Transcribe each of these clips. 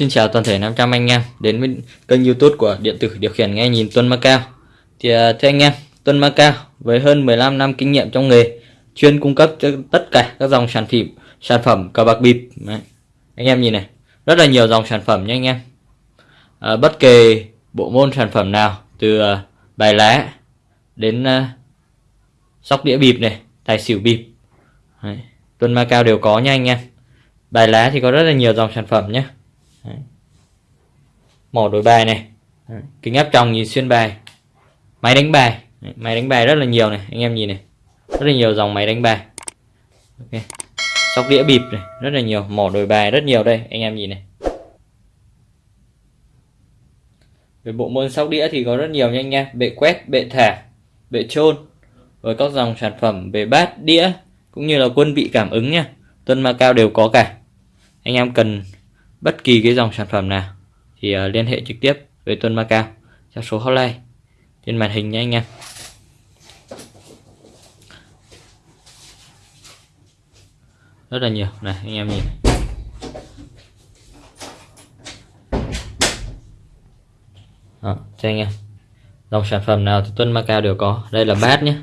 Xin chào toàn thể 500 anh em đến với kênh youtube của điện tử điều khiển nghe nhìn Tuân Macao Thì à, thưa anh em, Tuân Macao với hơn 15 năm kinh nghiệm trong nghề chuyên cung cấp cho tất cả các dòng sản phẩm sản phẩm cờ bạc bịp. Đấy. Anh em nhìn này, rất là nhiều dòng sản phẩm nha anh em. À, Bất kể bộ môn sản phẩm nào từ à, bài lá đến uh, sóc đĩa bịp này, tài xỉu bịp. Đấy. Tuân Macao đều có nha anh em. Bài lá thì có rất là nhiều dòng sản phẩm nhé Đấy. mỏ đổi bài này. Đấy. kính áp tròng nhìn xuyên bài. Máy đánh bài. Đấy. máy đánh bài rất là nhiều này anh em nhìn này. Rất là nhiều dòng máy đánh bài. Ok. Sóc đĩa bịp này rất là nhiều. Mỏ đổi bài rất nhiều đây anh em nhìn này. Về bộ môn sóc đĩa thì có rất nhiều nha anh em. Bệ quét bệ thả bệ trôn với các dòng sản phẩm về bát đĩa cũng như là quân vị cảm ứng nha. Tuân Macao đều có cả. Anh em cần bất kỳ cái dòng sản phẩm nào thì uh, liên hệ trực tiếp với Tuân Macao theo số hotline trên màn hình nha anh em. Rất là nhiều. Này anh em nhìn Đó, cho anh em. Dòng sản phẩm nào thì Tuân Macao đều có. Đây là bát nhé.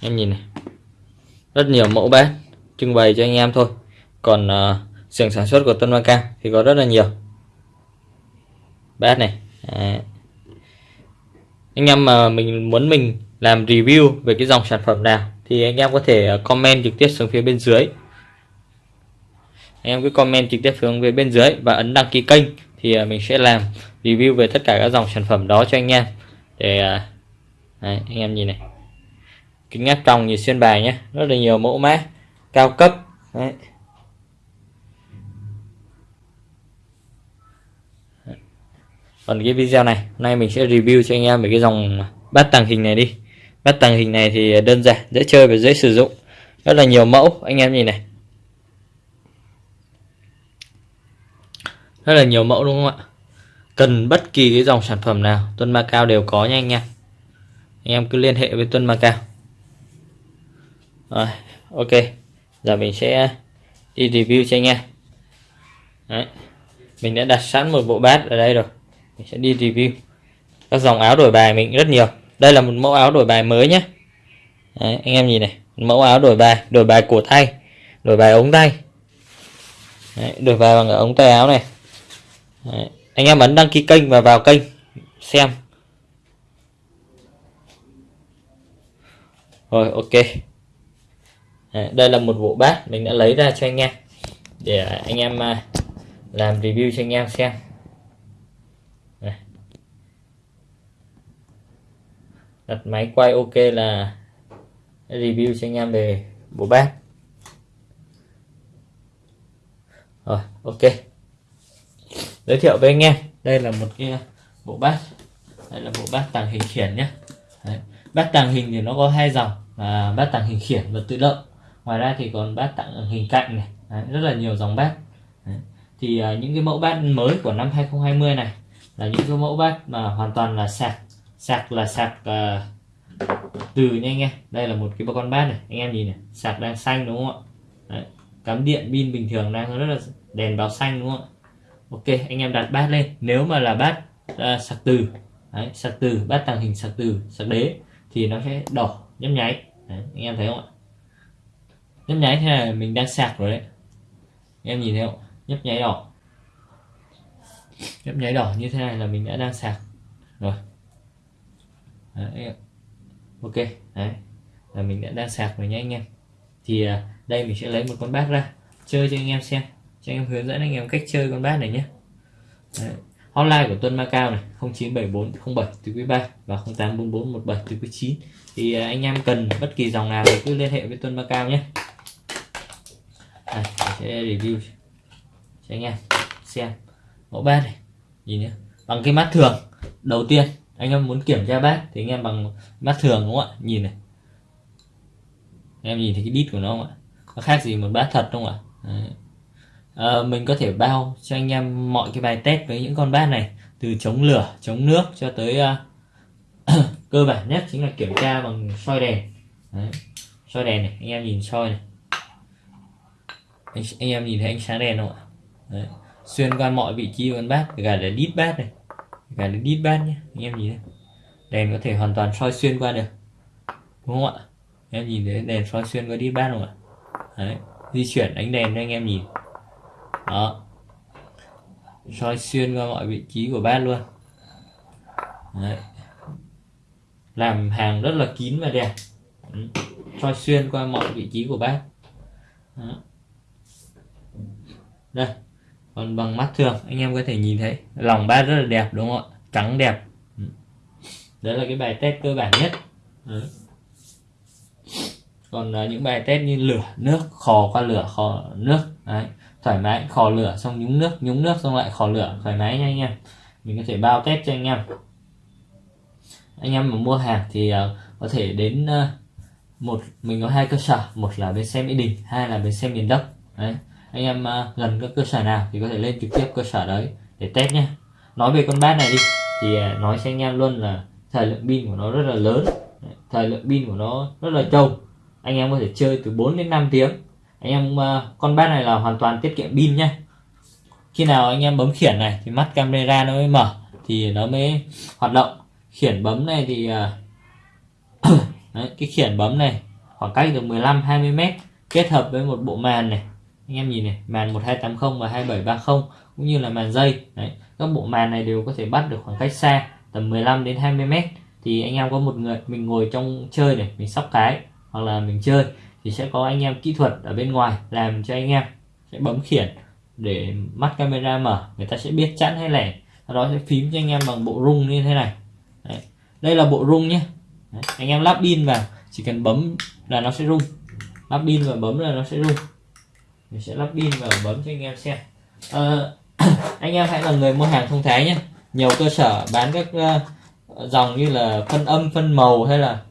Em nhìn này. Rất nhiều mẫu bát trưng bày cho anh em thôi. Còn uh, xưởng sản xuất của Tân Macao thì có rất là nhiều bát này à. anh em mà mình muốn mình làm review về cái dòng sản phẩm nào thì anh em có thể à, comment trực tiếp xuống phía bên dưới anh em cứ comment trực tiếp xuống phía bên dưới và ấn đăng ký kênh thì à, mình sẽ làm review về tất cả các dòng sản phẩm đó cho anh em để à, Đấy, anh em nhìn này kính áp tròng như xuyên bài nhé rất là nhiều mẫu mã cao cấp Đấy. Còn cái video này, hôm nay mình sẽ review cho anh em về cái dòng bát tàng hình này đi. Bát tàng hình này thì đơn giản, dễ chơi và dễ sử dụng. Rất là nhiều mẫu, anh em nhìn này. Rất là nhiều mẫu đúng không ạ? Cần bất kỳ cái dòng sản phẩm nào Tuân ma cao đều có nha anh em. Anh em cứ liên hệ với Tuân ma cao rồi, ok. Giờ mình sẽ đi review cho anh em. Đấy. mình đã đặt sẵn một bộ bát ở đây rồi mình sẽ đi review. Các dòng áo đổi bài mình rất nhiều. Đây là một mẫu áo đổi bài mới nhé. Đấy, anh em nhìn này. Mẫu áo đổi bài đổi bài cổ tay đổi bài ống tay. Đấy, đổi bài bằng ống tay áo này. Đấy, anh em ấn đăng ký kênh và vào kênh xem. Rồi ok. Đấy, đây là một bộ bát mình đã lấy ra cho anh em để anh em à, làm review cho anh em xem Đây đặt máy quay ok là review cho anh em về bộ bát rồi ok. Giới thiệu với anh em. Đây là một cái uh, bộ bát. Đây là bộ bát tàng hình khiển nhé. Đấy. bát tàng hình thì nó có hai dòng là bát tàng hình khiển và tự động. Ngoài ra thì còn bát tàng hình cạnh này. Đấy, rất là nhiều dòng bát. Đấy. thì uh, những cái mẫu bát mới của năm 2020 này là những cái mẫu bát mà hoàn toàn là sạc sạc là sạc uh, từ nha anh em. Đây là một cái con bát này. Anh em nhìn này sạc đang xanh đúng không ạ? Đấy. cắm điện pin bình thường đang rất là đèn báo xanh đúng không ạ? Ok anh em đặt bát lên. Nếu mà là bát uh, sạc từ Đấy, sạc từ bát tàng hình sạc từ sạc đế thì nó sẽ đỏ nhấp nháy. Đấy, anh em thấy không ạ? Nhấp nháy thế là mình đang sạc rồi đấy. Em nhìn thấy không nhấp nháy đỏ. Nhấp nháy đỏ như thế này là mình đã đang sạc. Rồi đấy. ok đấy. Là mình đã đang sạc rồi nhé anh em. Thì à, đây mình sẽ lấy một con bát ra chơi cho anh em xem. Cho anh em hướng dẫn anh em cách chơi con bát này nhé. Đấy. hotline của Tuân Macao này 097407 từ quý 3 và 084417 từ quý 9 thì à, anh em cần bất kỳ dòng nào thì cứ liên hệ với Tuân Macao nhé. À, sẽ review cho anh em xem mẫu bát này. Nhìn nhé bằng cái mắt thường đầu tiên anh em muốn kiểm tra bát thì anh em bằng mắt thường đúng không ạ? Nhìn này. Anh em nhìn thấy cái đít của nó không ạ? Nó khác gì một bát thật không ạ? À, mình có thể bao cho anh em mọi cái bài test với những con bát này từ chống lửa chống nước cho tới uh, cơ bản nhất chính là kiểm tra bằng soi đèn. Đấy. soi đèn này anh em nhìn soi này. Anh, anh em nhìn thấy ánh sáng đèn không ạ? Đấy. xuyên qua mọi vị trí của con bát cả là đít bát này cả đến đít ban nhé anh em nhìn thấy đèn có thể hoàn toàn soi xuyên qua được, đúng không ạ? Em nhìn thấy đèn soi xuyên qua đít ban không ạ? Đấy, di chuyển ánh đèn cho anh em nhìn. Đó. Soi xuyên qua mọi vị trí của bát luôn. Đấy. làm hàng rất là kín và đẹp. Ừ. Soi xuyên qua mọi vị trí của bát. Đó. đây còn bằng mắt thường anh em có thể nhìn thấy lòng bát rất là đẹp đúng không ạ? Trắng đẹp. Ừ. Đấy là cái bài test cơ bản nhất. Đấy. còn uh, những bài test như lửa nước khò qua lửa khò nước. Đấy. Thoải mái khò lửa xong nhúng nước nhúng nước xong lại khò lửa. Thoải mái nha anh em. Mình có thể bao test cho anh em. Anh em mà mua hàng thì uh, có thể đến uh, một mình có hai cơ sở. Một là bên xe mỹ đình hai là bên xe miền đông. Đấy anh em uh, gần các cơ sở nào thì có thể lên trực tiếp cơ sở đấy để test nhé nói về con bát này đi thì uh, nói cho anh em luôn là thời lượng pin của nó rất là lớn thời lượng pin của nó rất là trâu. Anh em có thể chơi từ 4 đến 5 tiếng. Anh em uh, con bát này là hoàn toàn tiết kiệm pin nhé khi nào anh em bấm khiển này thì mắt camera nó mới mở thì nó mới hoạt động. Khiển bấm này thì uh, Đấy, cái khiển bấm này khoảng cách được 15 20 mét kết hợp với một bộ màn này anh em nhìn này màn 1280 và 2730 cũng như là màn dây Đấy, các bộ màn này đều có thể bắt được khoảng cách xa tầm 15 đến 20 mét. Thì anh em có một người mình ngồi trong chơi này mình sóc cái hoặc là mình chơi thì sẽ có anh em kỹ thuật ở bên ngoài làm cho anh em sẽ bấm khiển để mắt camera mở người ta sẽ biết chẵn hay lẻ. Sau đó sẽ phím cho anh em bằng bộ rung như thế này. Đấy. đây là bộ rung nhé. Đấy. anh em lắp pin vào chỉ cần bấm là nó sẽ rung. Lắp pin và bấm là nó sẽ rung mình sẽ lắp pin và bấm cho anh em xem. À, anh em hãy là người mua hàng thông thái nhé. Nhiều cơ sở bán các uh, dòng như là phân âm phân màu hay là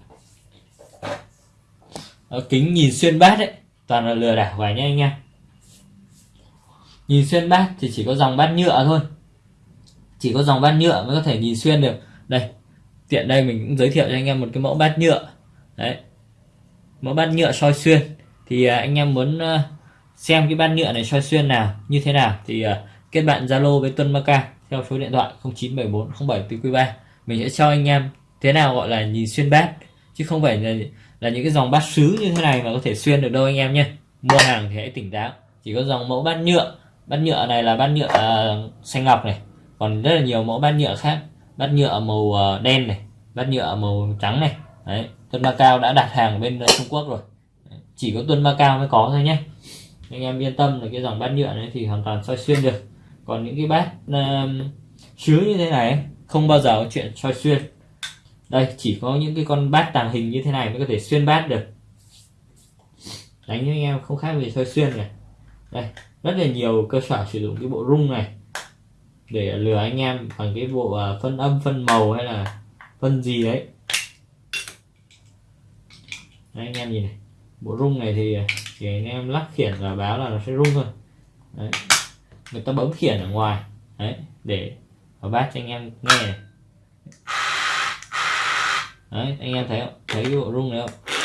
uh, kính nhìn xuyên bát ấy toàn là lừa đảo vậy nhé anh em. Nhìn xuyên bát thì chỉ có dòng bát nhựa thôi. Chỉ có dòng bát nhựa mới có thể nhìn xuyên được. Đây tiện đây mình cũng giới thiệu cho anh em một cái mẫu bát nhựa. Đấy mẫu bát nhựa soi xuyên. Thì à, anh em muốn xem cái bát nhựa này soi xuyên nào như thế nào thì uh, kết bạn Zalo với Tuân Maca theo số điện thoại 097407 3 mình sẽ cho anh em thế nào gọi là nhìn xuyên bát chứ không phải là, là những cái dòng bát sứ như thế này mà có thể xuyên được đâu anh em nhé. Mua hàng thì hãy tỉnh táo chỉ có dòng mẫu bát nhựa bát nhựa này là bát nhựa uh, xanh ngọc này còn rất là nhiều mẫu bát nhựa khác bát nhựa màu uh, đen này bát nhựa màu trắng này. Đấy Tuân Macao đã đặt hàng bên Trung Quốc rồi. Chỉ có Tuân Macao mới có thôi nhé anh em yên tâm là cái dòng bát nhựa này thì hoàn toàn soi xuyên được. Còn những cái bát uh, chứa như thế này không bao giờ có chuyện soi xuyên. Đây chỉ có những cái con bát tàng hình như thế này mới có thể xuyên bát được. Đánh với anh em không khác gì soi xuyên này. Đây rất là nhiều cơ sở sử dụng cái bộ rung này để lừa anh em bằng cái bộ à, phân âm phân màu hay là phân gì đấy. Đấy, anh em nhìn này bộ rung này thì chỉ anh em lắc khiển và báo là nó sẽ rung thôi. Đấy. người ta bấm khiển ở ngoài. Đấy, để vào bát cho anh em nghe này. đấy, anh em thấy không? Thấy cái bộ rung này không?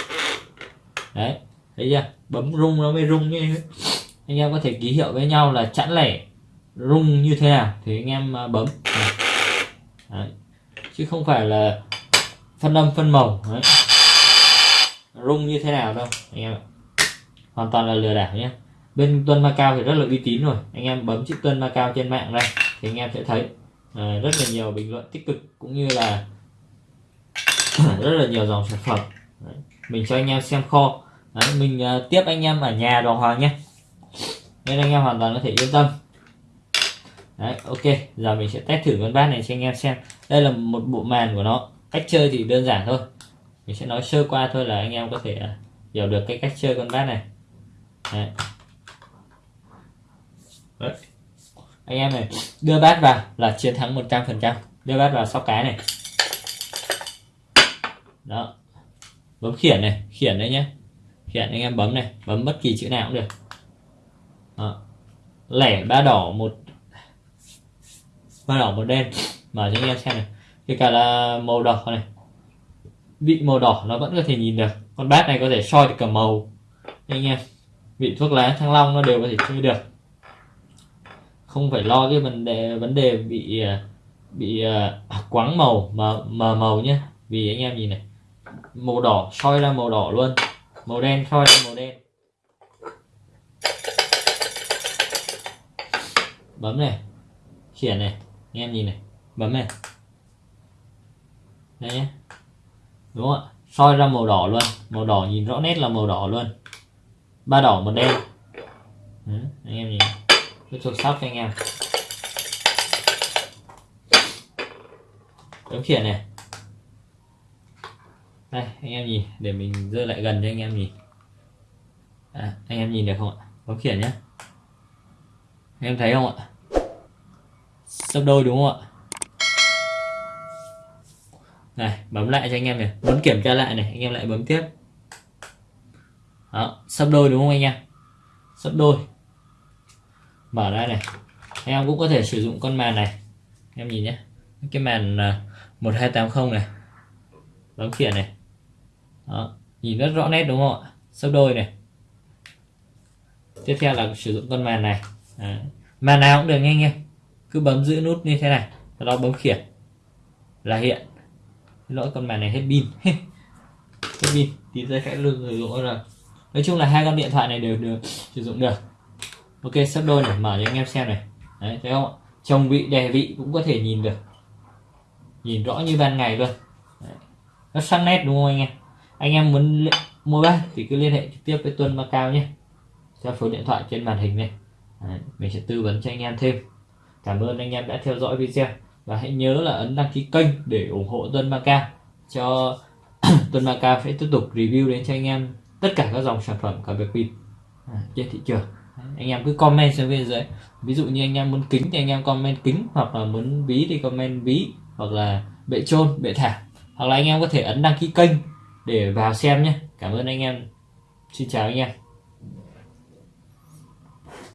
Đấy, thấy chưa? Bấm rung nó mới rung như anh em có thể ký hiệu với nhau là chẵn lẻ rung như thế nào thì anh em à, bấm. Đấy. chứ không phải là phân âm, phân màu. Đấy. Rung như thế nào đâu, anh em ạ hoàn toàn là lừa đảo nhé. Bên tuân Macao thì rất là uy tín rồi. Anh em bấm chữ tuân Macao trên mạng đây thì anh em sẽ thấy à, rất là nhiều bình luận tích cực cũng như là rất là nhiều dòng sản phẩm. Đấy. mình cho anh em xem kho. Đấy, mình uh, tiếp anh em ở nhà Đoàn hoàng nhé. Nên anh em hoàn toàn có thể yên tâm. Đấy, ok giờ mình sẽ test thử con bát này cho anh em xem. Đây là một bộ màn của nó. Cách chơi thì đơn giản thôi. Mình sẽ nói sơ qua thôi là anh em có thể ờ, hiểu được cái cách chơi con bát này. Đấy. Đấy. anh em này, đưa bát vào là chiến thắng 100% đưa bát vào sóc cái này. Đó. Bấm khiển này, khiển đấy nhé khiển anh em bấm này, bấm bất kỳ chữ nào cũng được. Đó. lẻ ba đỏ một, ba đỏ một đen. Mở cho anh em xem này. Kể cả là màu đỏ này. Bị màu đỏ nó vẫn có thể nhìn được. Con bát này có thể soi được cả màu. Anh em vị thuốc lá thăng long nó đều có thể chơi được. Không phải lo cái vấn đề vấn đề bị à, bị uh, quáng màu mà mà màu nhé vì anh em nhìn này màu đỏ soi ra màu đỏ luôn. Màu đen soi ra màu đen. Bấm này khiển này anh em nhìn này bấm này. Đây nhé đúng không ạ? Soi ra màu đỏ luôn. Màu đỏ nhìn rõ nét là màu đỏ luôn ba đỏ một đen. Ừ, anh em nhìn. Tôi chuột sóc cho anh em. Bấm khiển này. Đây anh em nhìn để mình dơ lại gần cho anh em nhìn. À, anh em nhìn được không ạ? Bấm khiển nhé anh em thấy không ạ? Sấp đôi đúng không ạ? Này bấm lại cho anh em này. Muốn kiểm tra lại này anh em lại bấm tiếp đó sấp đôi đúng không anh em? Sấp đôi. Mở ra này. Anh em cũng có thể sử dụng con màn này. Em nhìn nhé. Cái màn à, 1280 này. Bấm khiển này. Đó nhìn rất rõ nét đúng không ạ? Sấp đôi này. Tiếp theo là sử dụng con màn này. Đấy. màn nào cũng được nghe em, cứ bấm giữ nút như thế này sau đó bấm khiển. Là hiện. Lỗi con màn này hết pin. Hết pin. Tí giây sẽ lưng rồi dụng rồi nói chung là hai con điện thoại này đều được sử dụng được. Ok, sắp đôi này, mở cho anh em xem này. Đấy, thấy không chồng vị, đè vị cũng có thể nhìn được. Nhìn rõ như ban ngày luôn. Đấy. nó sắc nét đúng không anh em? Anh em muốn mua bán thì cứ liên hệ trực tiếp với Tuân Macao nhé. Theo số điện thoại trên màn hình này. Đấy. mình sẽ tư vấn cho anh em thêm. Cảm ơn anh em đã theo dõi video. Và hãy nhớ là ấn đăng ký kênh để ủng hộ Tuân Macao cho Tuân Macao sẽ tiếp tục review đến cho anh em tất cả các dòng sản phẩm cả về pin à, trên thị trường. Anh em cứ comment xuống bên dưới. Ví dụ như anh em muốn kính thì anh em comment kính hoặc là muốn ví thì comment ví hoặc là bệ trôn bệ thảm hoặc là anh em có thể ấn đăng ký kênh để vào xem nhé. Cảm ơn anh em. Xin chào anh em.